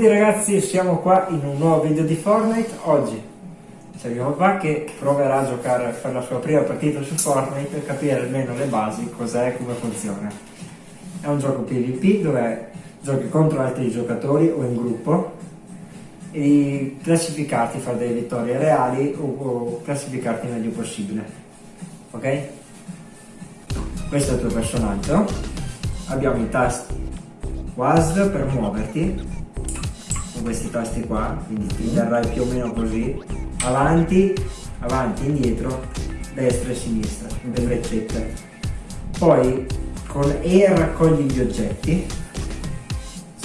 tutti ragazzi, siamo qua in un nuovo video di Fortnite. Oggi c'è mio papà che proverà a giocare per la sua prima partita su Fortnite e capire almeno le basi, cos'è e come funziona. È un gioco PvP dove giochi contro altri giocatori o in gruppo e classificarti, fare delle vittorie reali o, o classificarti meglio possibile. Ok? Questo è il tuo personaggio. Abbiamo i tasti WASD per muoverti con questi tasti qua, quindi ti terrai più o meno così, avanti, avanti, indietro, destra e sinistra, delle freccette. Poi con E raccogli gli oggetti,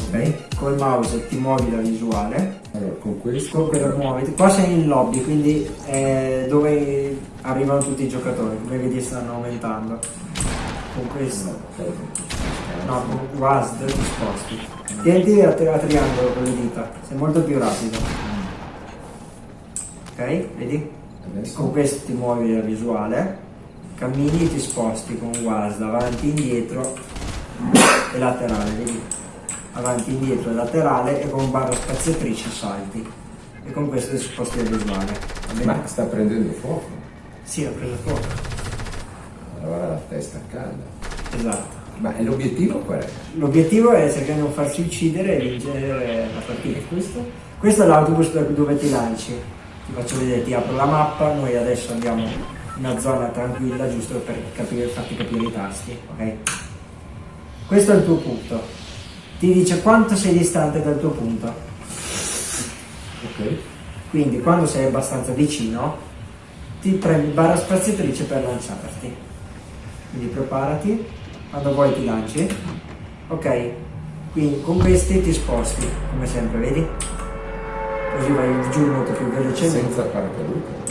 ok? Col mouse ti muovi la visuale. Allora, con questo... Con quello muoviti. Qua sei in lobby, quindi è dove arrivano tutti i giocatori, come vedi stanno aumentando. Con questo. No, con WASD ti sposti. Tienti a, a triangolo con le dita, sei molto più rapido. Ok, vedi? Adesso. Con questo ti muovi la visuale, cammini e ti sposti con WASD avanti, indietro e laterale, vedi? Avanti, indietro e laterale e con barra spaziatrice salti. E con questo ti sposti la visuale. Ma sta prendendo fuoco. Sì, ho preso fuoco. Allora la testa calda. Esatto. Ma l'obiettivo qual è? L'obiettivo è cercare di non farsi uccidere e vincere la partita. Questo, questo è l'autobus dove ti lanci. Ti faccio vedere, ti apro la mappa, noi adesso andiamo in una zona tranquilla giusto per capire, farti capire i tasti, ok? Questo è il tuo punto. Ti dice quanto sei distante dal tuo punto. Ok. Quindi quando sei abbastanza vicino ti premi barra spaziatrice per lanciarti. Quindi preparati, quando vuoi ti lanci. Ok, quindi con questi ti sposti, come sempre, vedi? Così vai giù molto più velocemente. Senza paracadute.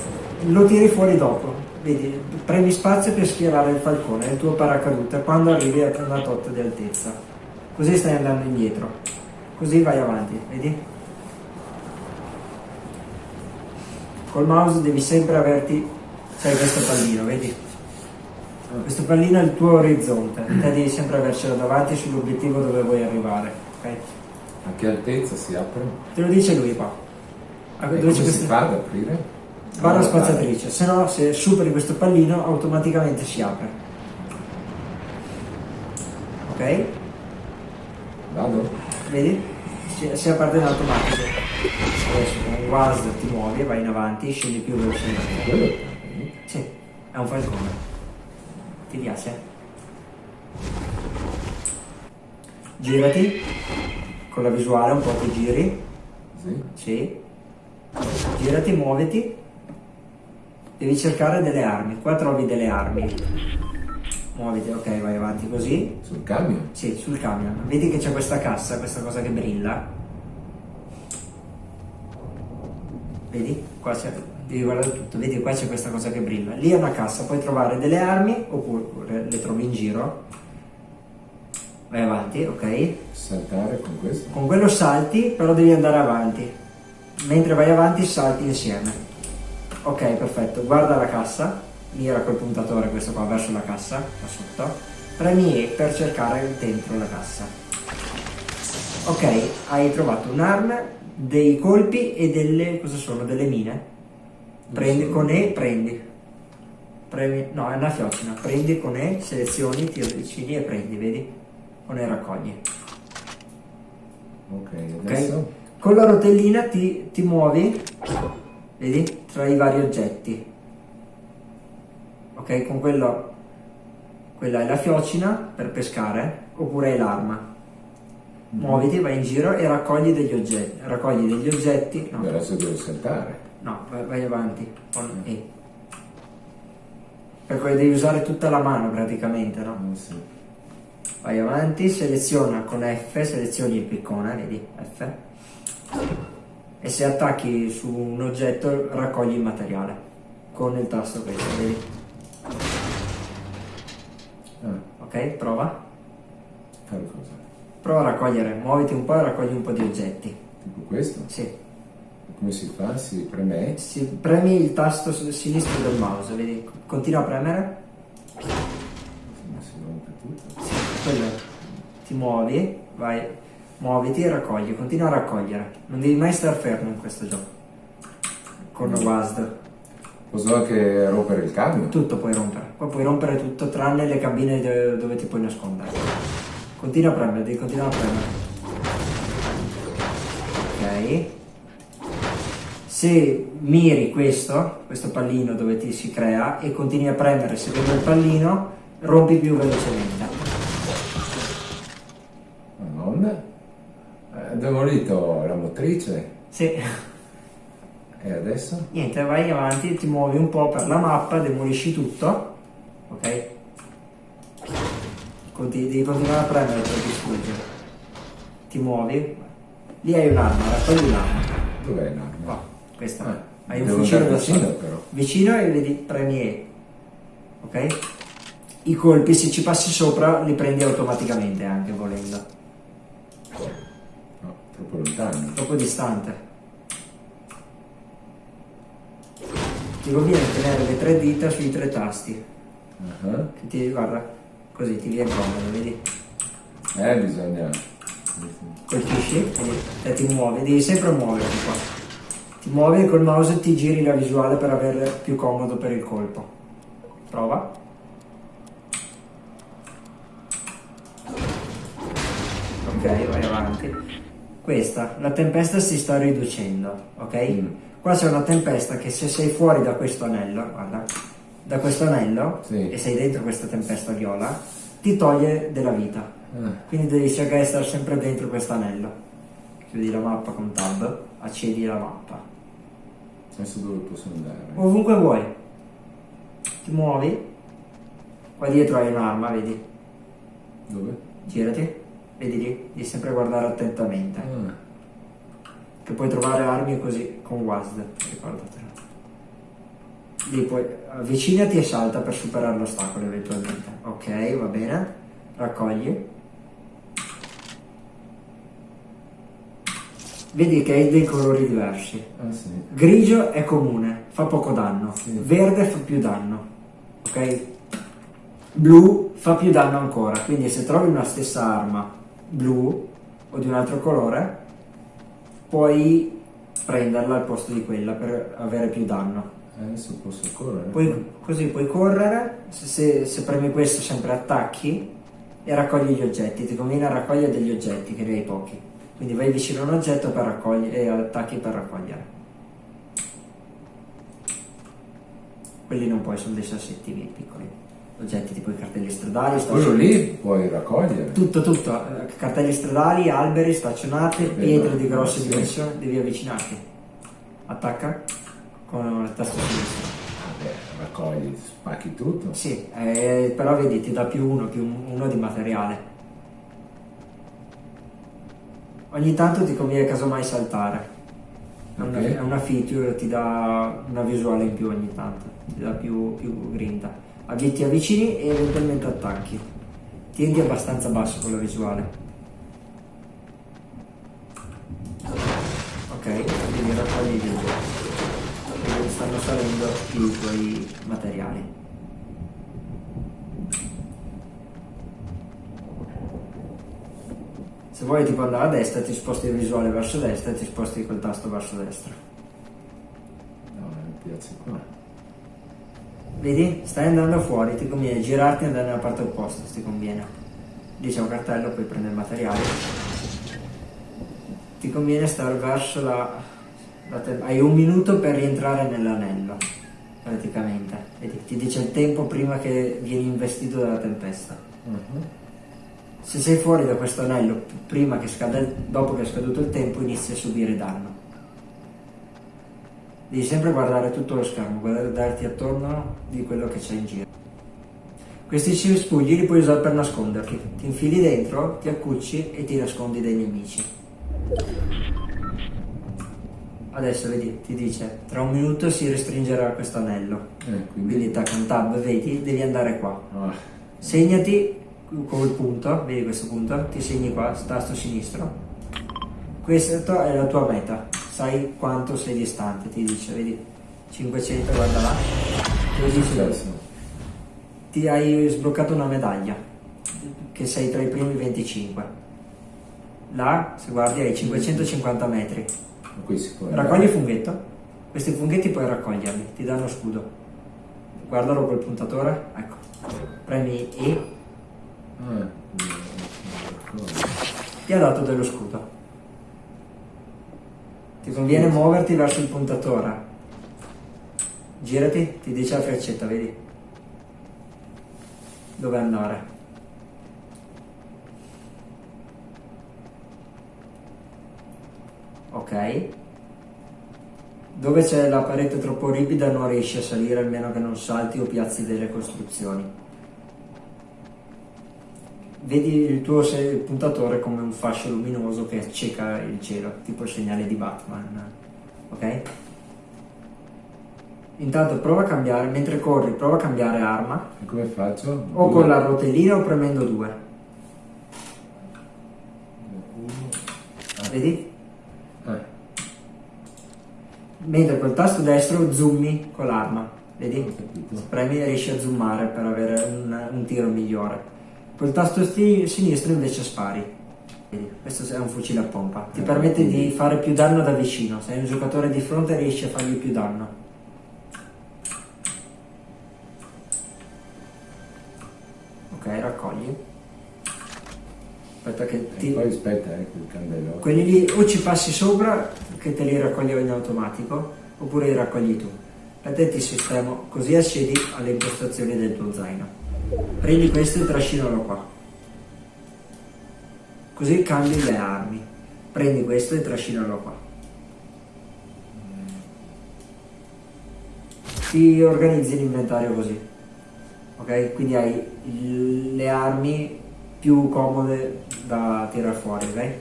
Lo tiri fuori dopo, vedi? Premi spazio per schierare il falcone, il tuo paracadute, quando arrivi a una tot di altezza. Così stai andando indietro. Così vai avanti, vedi? Col mouse devi sempre averti, sai questo pallino, vedi? Questo pallino è il tuo orizzonte, te devi sempre avercelo davanti sull'obiettivo dove vuoi arrivare, ok? A che altezza si apre? Te lo dice lui qua. A- E dove come si questo- fa ad aprire? barra spaziatrice, se no se superi questo pallino automaticamente si apre. Ok? Vado? Vedi? Si, parte in automatico. Adesso con WASD ti muovi, vai in avanti, scendi più velocemente. Quello? Sì, è un falcone. Ti piace? Girati con la visuale, un po' ti giri. Sì. Sì. Girati, muoviti. Devi cercare delle armi. Qua trovi delle armi. Muoviti, ok, vai avanti così. Sul camion? Sì, sul camion. Vedi che c'è questa cassa, questa cosa che brilla. Vedi? Qua c'è. Devi guardare tutto. Vedi qua c'è questa cosa che brilla. Lì è una cassa, puoi trovare delle armi oppure le trovi in giro. Vai avanti, ok? Saltare con questo? Con quello salti, però devi andare avanti. Mentre vai avanti salti insieme. Ok, perfetto. Guarda la cassa. Mira col puntatore questo qua verso la cassa, qua sotto. Premi E per cercare dentro la cassa. Ok, hai trovato un'arma, dei colpi e delle... cosa sono? Delle mine. Prendi con E, prendi. Premi, no, è una fiocina. Prendi con E, selezioni, ti avvicini e prendi, vedi? Con E raccogli. Ok, adesso? Con la rotellina ti, ti muovi, vedi, tra i vari oggetti. Ok, con quello, quella è la fiocina per pescare, oppure è l'arma. Muoviti, vai in giro e raccogli degli oggetti. Raccogli degli oggetti. No, Adesso devo saltare. no vai, vai avanti con E. Perché devi usare tutta la mano praticamente, no? Ah, sì. Vai avanti, seleziona con F, selezioni il piccone, vedi, F. E se attacchi su un oggetto raccogli il materiale con il tasto questo, vedi? Ah, Ok, prova. fare cosa? Prova a raccogliere, muoviti un po' e raccogli un po' di oggetti. Tipo questo? Sì. Come si fa? Si preme? Si, premi il tasto sinistro del mouse, vedi? Continua a premere. Ma si rompe tutto. Sì, quello. Ti muovi, vai. muoviti e raccogli, continua a raccogliere. Non devi mai stare fermo in questo gioco. Con Mm. WASD. Posso anche rompere il camion? Tutto puoi rompere. Poi puoi rompere tutto tranne le cabine dove ti puoi nascondere. Continua a premere, devi continuare a premere. Ok. Se miri questo, questo pallino dove ti si crea e continui a premere seguendo il pallino, rompi più velocemente. Madonna. È demolito la motrice. Sì. E adesso? Niente, vai avanti, ti muovi un po' per la mappa, demolisci tutto, ok? Conti- devi continuare a premere per distruggere. Ti muovi, lì hai un'arma, raccogli un'arma. Dov'è l'arma? Qua, questa. Ah, hai un fucile da vicino, però. Vicino e vedi premi E. Ok? I colpi, se ci passi sopra, li prendi automaticamente anche volendo. No, troppo lontano. Troppo distante. Ti conviene tenere le tre dita sui tre tasti. Ah, Che ti, guarda, così ti viene comodo, vedi? Eh, bisogna... Colpisci e ti muovi, devi sempre muoverti qua. Ti muovi e col mouse ti giri la visuale per avere più comodo per il colpo. Prova. Ok, vai avanti. Questa, la tempesta si sta riducendo, ok? Mm. Qua c'è una tempesta che se sei fuori da questo anello, guarda, da questo anello Sì. e sei dentro questa tempesta viola, ti toglie della vita. Ah, Quindi devi cercare di stare sempre dentro questo anello. Chiudi la mappa con tab, accedi la mappa. adesso dove posso andare? Ovunque vuoi. Ti muovi. Qua dietro hai un'arma, vedi? Dove? Girati. Vedi lì? Devi sempre guardare attentamente. Ah, Che puoi trovare armi così con WASD, ricordatelo. Puoi avvicinati e salta per superare l'ostacolo eventualmente. Ok, va bene. Raccogli. Vedi che hai dei colori diversi. ah sì. Grigio è comune, fa poco danno. Sì. Verde fa più danno. Ok? Blu fa più danno ancora. Quindi se trovi una stessa arma blu o di un altro colore, puoi prenderla al posto di quella per avere più danno. Adesso posso correre? Poi, così puoi correre, se, se- se premi questo sempre attacchi e raccogli gli oggetti. Ti conviene raccogliere degli oggetti, che ne hai pochi. Quindi vai vicino a un oggetto per raccogliere e attacchi per raccogliere. Quelli non puoi, sono dei sassettini piccoli. Oggetti tipo i cartelli stradali, Quello staccionati. lì puoi raccogliere? Tutto, tutto. eh, Cartelli stradali, alberi, staccionate, pietre di grosse dimensioni, devi avvicinarti. Attacca con il tasto sinistro. Vabbè, raccogli, spacchi tutto. Sì, eh, però vedi, ti dà più uno, più uno di materiale. Ogni tanto ti conviene casomai saltare. È una, è una feature, ti dà una visuale in più ogni tanto, ti dà più, più grinta. Ti avvicini e eventualmente attacchi. Tiendi abbastanza basso con la visuale. Ok, quindi raccogli gli oggetti. Stanno salendo i tuoi materiali. Se vuoi tipo andare a destra ti sposti il visuale verso destra e ti sposti col tasto verso destra. No, mi piace qua. Vedi? Stai andando fuori, ti conviene girarti e andare nella parte opposta, ti conviene. Lì c'è un cartello, puoi prendere il materiale. Ti conviene stare verso la... hai un minuto per rientrare nell'anello, praticamente. Vedi? Ti dice il tempo prima che vieni investito dalla tempesta. Mhm. Se sei fuori da questo anello, prima che scada dopo che è scaduto il tempo, inizi a subire danno. Devi sempre guardare tutto lo schermo, guardarti attorno di quello che c'è in giro. Questi cespugli li puoi usare per nasconderti. Ti infili dentro, ti accucci e ti nascondi dai nemici. Adesso vedi, ti dice, tra un minuto si restringerà questo anello. Eh, Quindi quindi... un tab, vedi, devi andare qua. Ah, Segnati col punto, vedi questo punto? Ti segni qua, tasto sinistro. Questa è la tua meta, sai quanto sei distante, ti dice, vedi? 500, guarda là. Così si adesso. ti hai sbloccato una medaglia, che sei tra i primi 25. là, se guardi, hai 550 metri. Può Raccogli il funghetto. Questi funghetti puoi raccoglierli, ti danno scudo. Guardalo col puntatore, ecco. Premi E, Ah, ti ha dato dello scudo. Ti conviene muoverti verso il puntatore. Girati, ti dice la freccetta, vedi? Dove andare? Ok. Dove c'è la parete troppo ripida non riesci a salire almeno che non salti o piazzi delle costruzioni. Vedi il tuo puntatore come un fascio luminoso che acceca il cielo, tipo il segnale di Batman. Ok? Intanto prova a cambiare, mentre corri, prova a cambiare arma, E come faccio? o con la rotellina o premendo due. Vedi? Ah, Mentre col tasto destro zoomi con l'arma. Vedi? Premi e riesci a zoomare per avere un, un tiro migliore. Col tasto sinistro invece spari. Vedi? Questo è un fucile a pompa. Ti Eh, permette di fare più danno da vicino. Se hai un giocatore di fronte riesci a fargli più danno. E ti... poi aspetta, eh, quel candelone. Quelli lì o ci passi sopra che te li raccogli in automatico oppure li raccogli tu. Per te ti sistemo così accedi alle impostazioni del tuo zaino. Prendi questo e trascinalo qua. Così cambi le armi. Prendi questo e trascinalo qua. Ti organizzi l'inventario così. Ok? Quindi hai il- le armi più comode da tirare fuori, ok?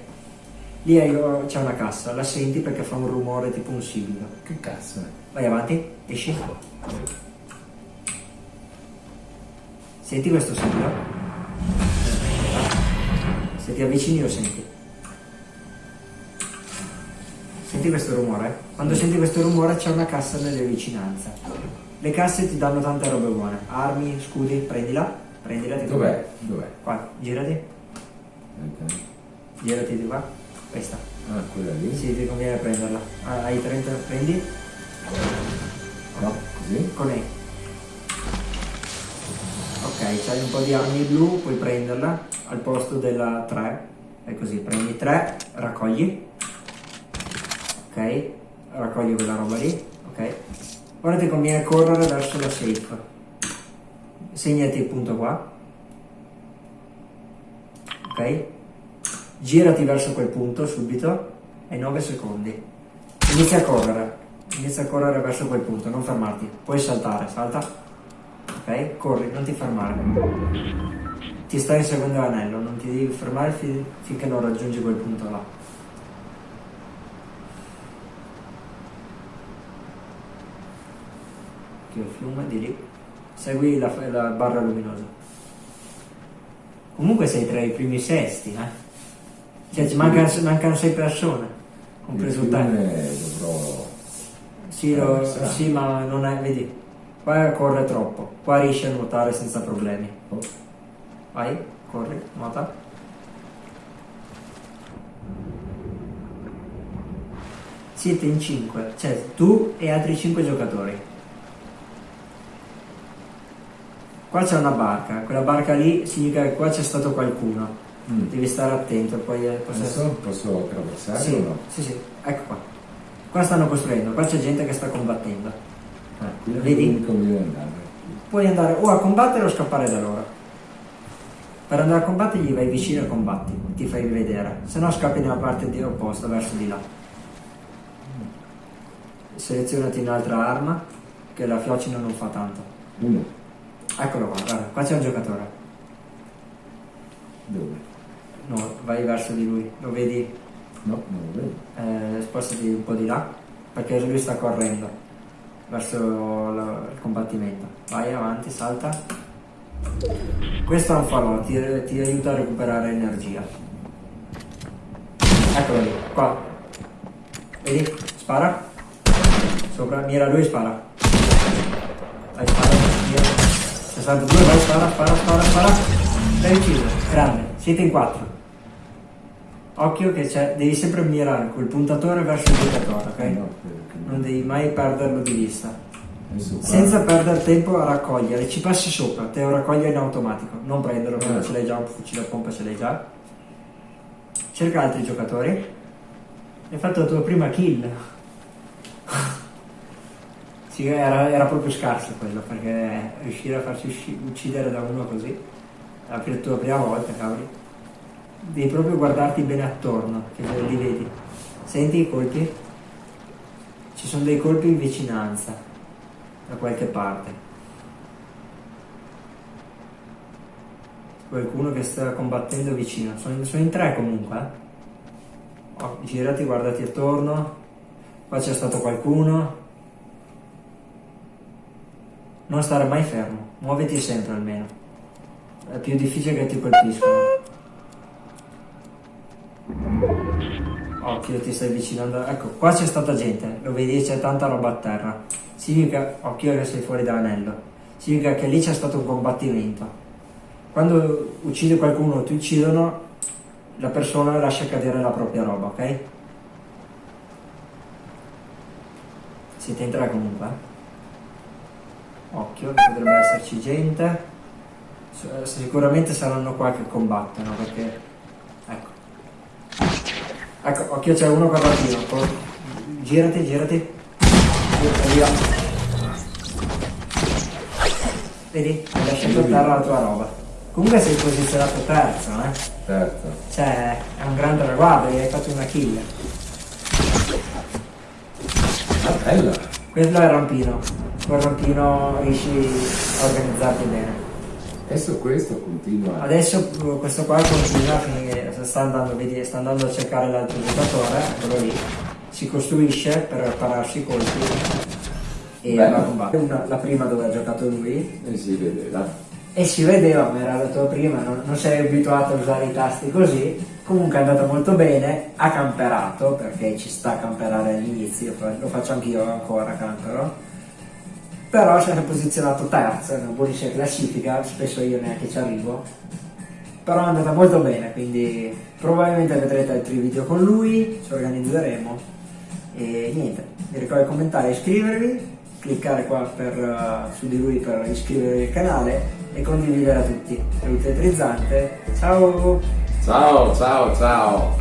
Lì hai- c'è una cassa, la senti perché fa un rumore tipo un sibilo. Che cazzo è? Vai avanti, esci. Senti questo simbolo? Se ti avvicini lo senti. Senti questo rumore? Quando senti questo rumore c'è una cassa nelle vicinanze. Le casse ti danno tante robe buone. Armi, scudi, prendila. Prendila, ti Dov'è? Dov'è? Qua, girati. Aspetta. Girati di qua. Questa. Ah, quella lì? Sì, ti conviene prenderla. Ah, Hai 30, prendi. No, così? Con E. Ok, c'hai un po' di armi blu, puoi prenderla al posto della 3. E così, prendi 3, raccogli. Ok, raccogli quella roba lì. Ok. Ora ti conviene correre verso la safe. Segnati il punto qua. Ok. Girati verso quel punto subito. Hai 9 secondi. Inizia a correre. Inizia a correre verso quel punto, non fermarti. Puoi saltare, salta. Ok? Corri, non ti fermare. Ti stai inseguendo l'anello, non ti devi fermare fi- finché non raggiungi quel punto là. Il fiume di lì. Segui la, la barra luminosa. Comunque sei tra i primi sesti, eh? Cioè ci mancano, mancano sei persone, compreso Il te. dovrò... Sì, lo- attraversare. sì, ma non è, vedi, qua corre troppo, qua riesci a nuotare senza problemi. Oh, Vai, corri, nuota. Siete in 5, cioè tu e altri 5 giocatori. Qua c'è una barca, quella barca lì significa che qua c'è stato qualcuno. Mm. Devi stare attento, poi eh, posso Adesso posso attraversare Sì, o no? sì, sì, ecco qua. Qua stanno costruendo, qua c'è gente che sta combattendo. Ah, Vedi? andare. Puoi andare o a combattere o scappare da loro. Per andare a combattere gli vai vicino e combatti, ti fai vedere. Se no scappi nella parte di opposta, verso di là. Selezionati un'altra arma, che la fiocina non fa tanto. Uno. Eccolo qua, guarda, qua c'è un giocatore. Dove? No, vai verso di lui, lo vedi, No, non lo vedo. eh, spostati un po' di là, perché lui sta correndo verso la- il combattimento. Vai avanti, salta. Questo è un falò, ti, ti aiuta a recuperare energia. Eccolo lì, qua. Vedi? Spara. Sopra, mira lui e spara. Vai, spara, mira. 62, vai, spara, spara, spara, spara. L'hai ucciso, grande. Siete in quattro. occhio che c'è, devi sempre mirare col puntatore verso il giocatore, ok? Non devi mai perderlo di vista. Senza perdere tempo a raccogliere, ci passi sopra, te lo raccoglie in automatico, non prenderlo Ah. ce l'hai già, un fucile a pompa ce l'hai già. Cerca altri giocatori. Hai fatto la tua prima kill. Sì, era, era proprio scarso quello, perché riuscire a farci uccidere da uno così, la tua prima volta, cavoli. Devi proprio guardarti bene attorno, che li vedi. Senti i colpi? Ci sono dei colpi in vicinanza da qualche parte. Qualcuno che sta combattendo vicino. Sono, sono in tre comunque. eh. Oh, girati, guardati attorno. Qua c'è stato qualcuno. Non stare mai fermo. Muoviti sempre almeno. È più difficile che ti colpiscono. Occhio, ti stai avvicinando. Ecco, qua c'è stata gente. Lo vedi, c'è tanta roba a terra. Significa, occhio che sei fuori dall'anello. Significa che lì c'è stato un combattimento. Quando uccidi qualcuno o ti uccidono, la persona lascia cadere la propria roba, ok? Siete tre comunque. Occhio, potrebbe esserci gente. Sicuramente saranno qua che combattono perché. Ecco. Ecco, occhio c'è uno qua partito. Girati, girati. Girati, via. Vedi? Hai lasciato a terra la tua roba. Comunque sei posizionato terzo, eh? Certo. Cioè, è un gran traguardo, hai fatto una kill. Ah, bella. Quello è il rampino. Col rampino riesci a organizzarti bene. Adesso questo continua. Adesso uh, questo qua continua a finire, sta andando, vedi, sta andando a cercare l'altro giocatore, eccolo lì. Si costruisce per pararsi i colpi e Bello. va a combattere. Una- la prima dove ha giocato lui, E si vede là. E si vedeva, ma era la tua prima, non, non sei abituato a usare i tasti così. Comunque è andata molto bene, ha camperato, perché ci sta a camperare all'inizio, lo faccio anch'io ancora, campero. Però si è posizionato terzo, è una buonissima classifica, spesso io neanche ci arrivo. Però è andata molto bene, quindi probabilmente vedrete altri video con lui, ci organizzeremo. E niente, vi ricordo di commentare e iscrivervi, cliccare qua per, eh, su di lui per iscrivervi al canale e condividere a tutti. Saluti elettrizzante, ciao! Ciao, ciao, ciao.